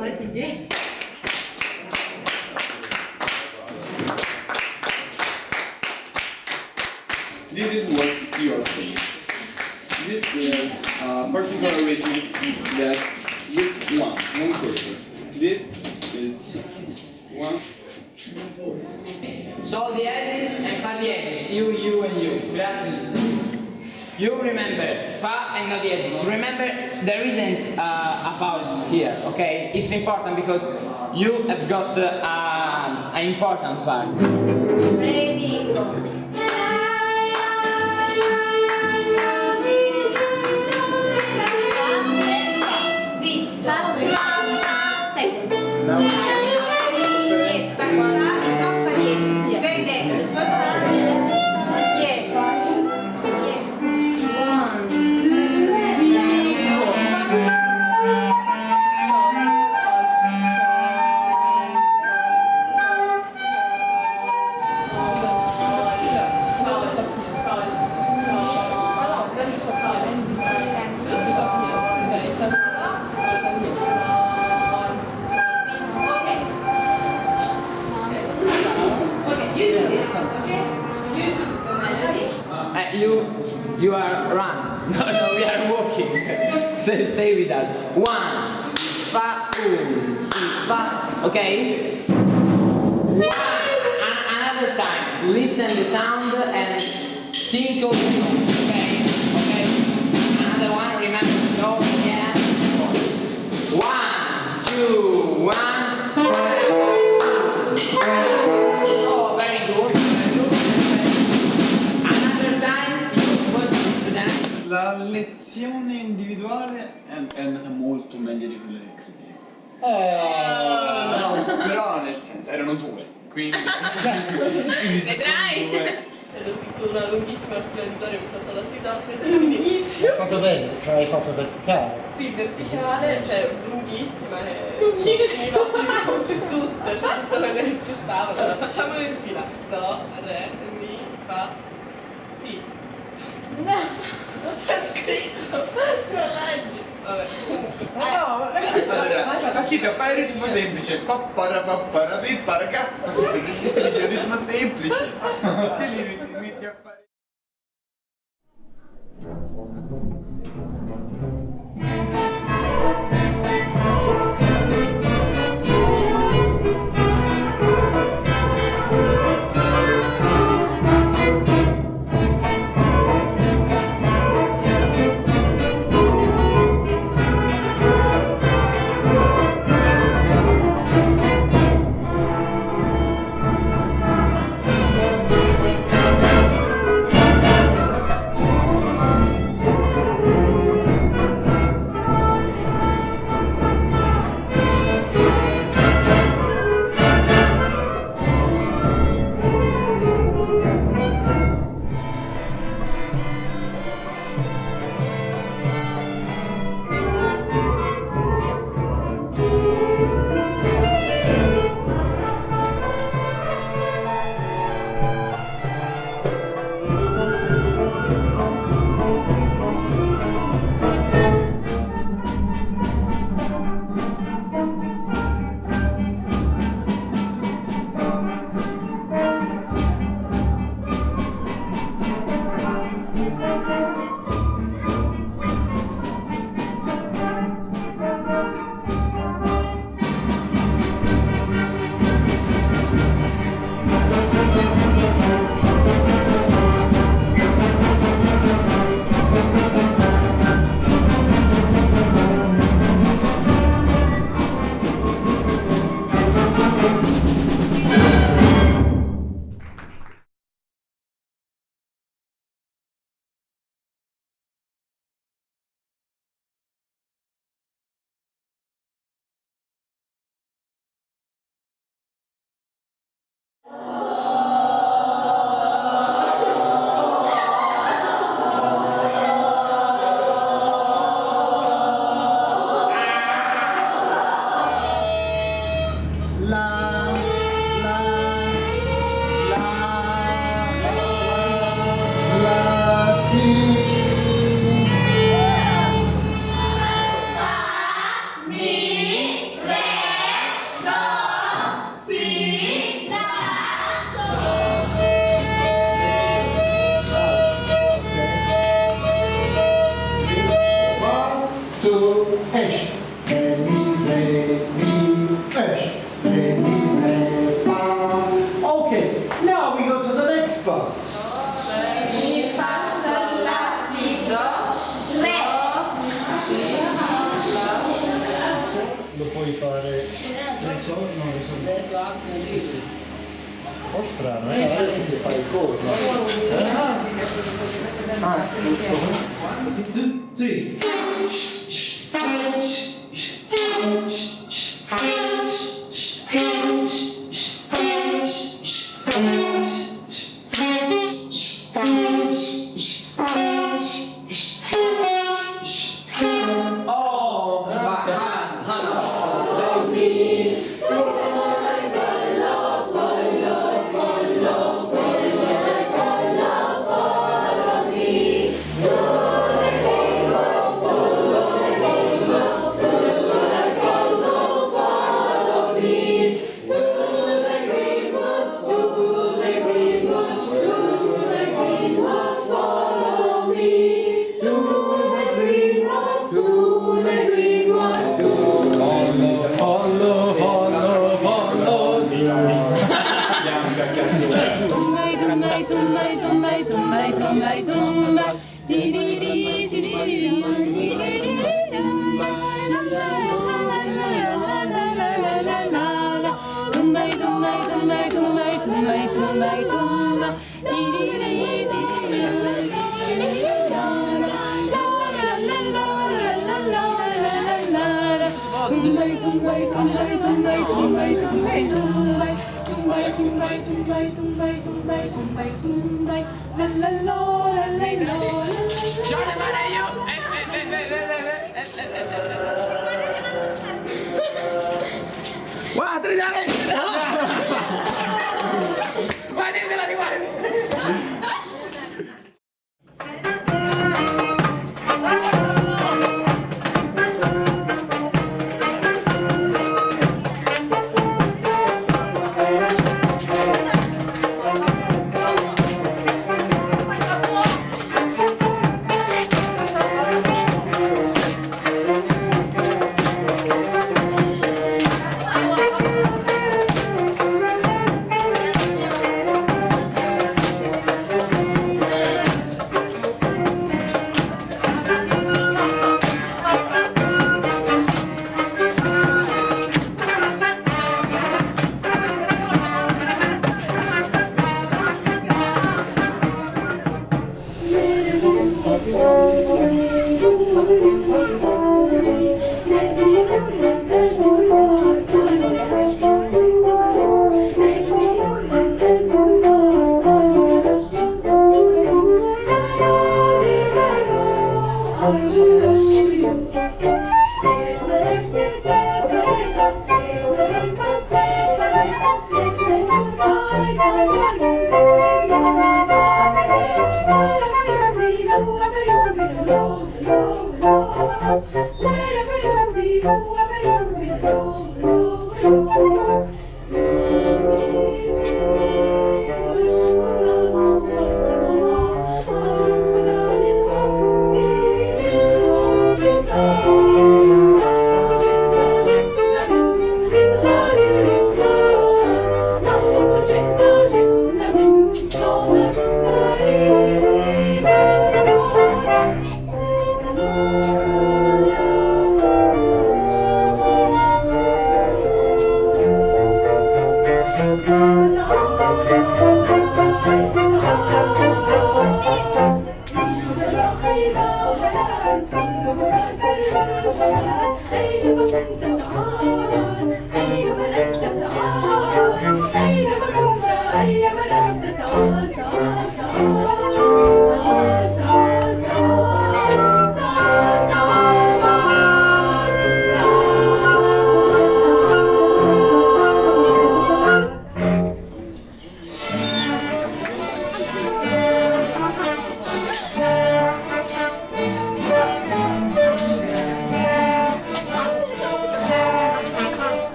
Yeah. This is what you are playing. This is a particular rhythm that with one, one person. This is one. Sol diesis and fa diesis. You, you, and you. Gracias. You remember fa and no diesis. Remember there isn't uh, a pause here, okay? It's important because you have got uh, an important part. Ready. Sì, run. No, no, we are walking. stay, stay with us. One, si, fa, un, si, fa. Okay? One. An- another time. Listen the sound and think of lezione individuale è, è andata molto meglio di quella che credevo. No, però nel senso, erano due, quindi... quindi sono due... Ho scritto una lunghissima Dorio per passare la sita, lunghissima. Hai fatto bene, cioè hai fatto verticale. Sì, verticale, cioè lunghissima e lunghissima tutte, cioè tutto quello che ci stava. Allora facciamolo in fila. Do, re, mi, fa, si. No, non c'è scritto. Non leggi. Vabbè. Ma no, ragazzi. Allora, a chi Paquita, fai il ritmo semplice. Papparapapparapipa, ragazzi. Paquita, si dice il ritmo semplice. Ti limiti. mostrar, não é? Ah, Oh, my God. Tumbai, tumbai, tumbai, tumbai, tumbai, tumbai, tumbai tumbai tumbai tumbai tumbai tumbai tumbai tumbai la la la la la la Johnny Malayo Wah, terjadi. que se vuelva.